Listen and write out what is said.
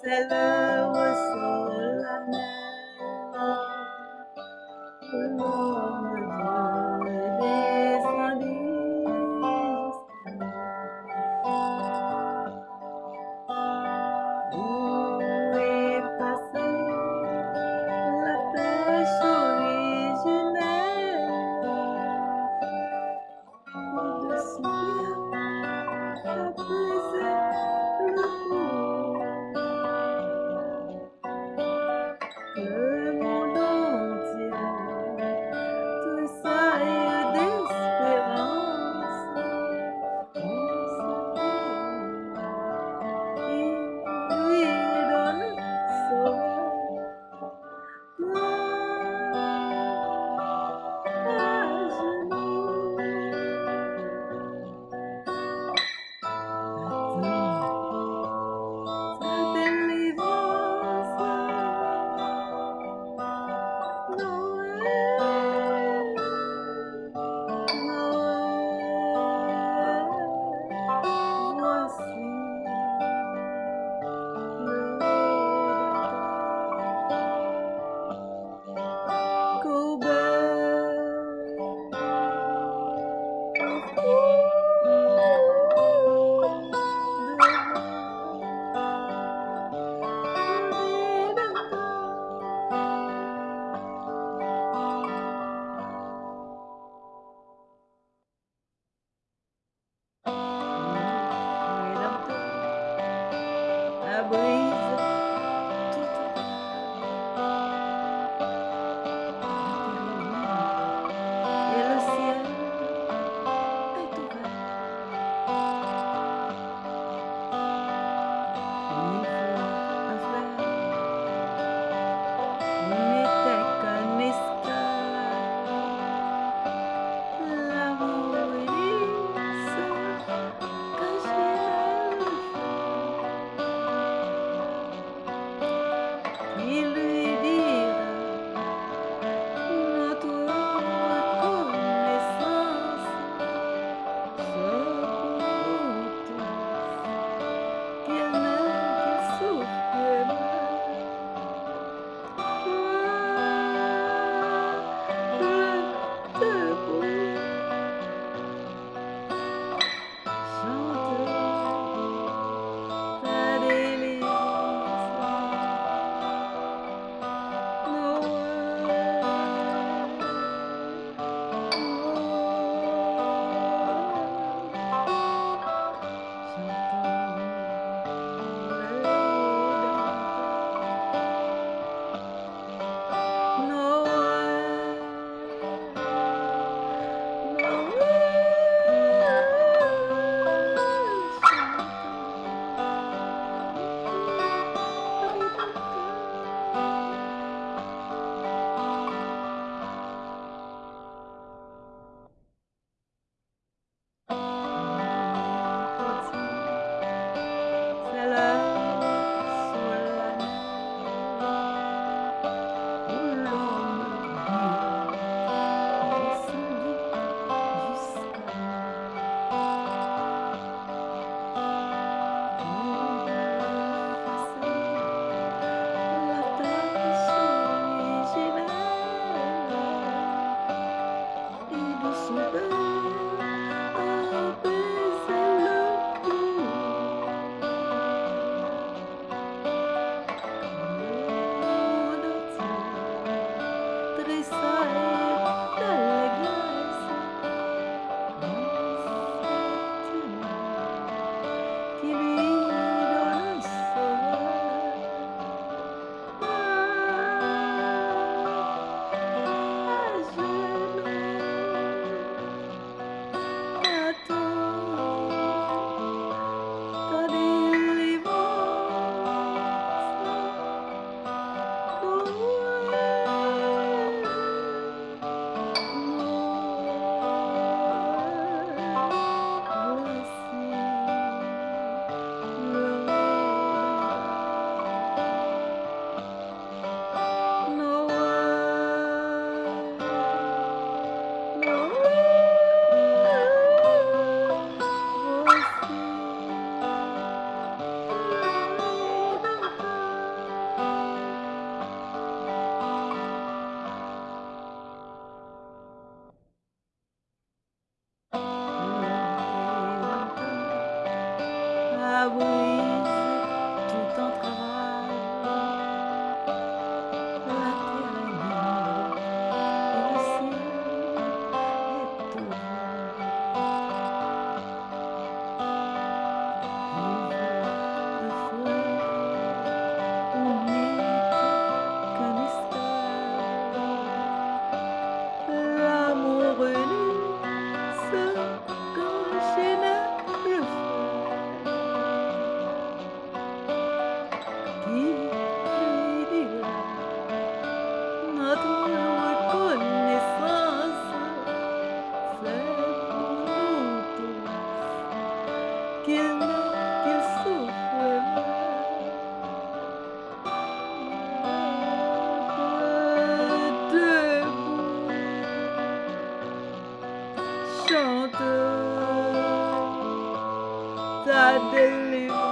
se luego sola me souffre chante ta délivrance.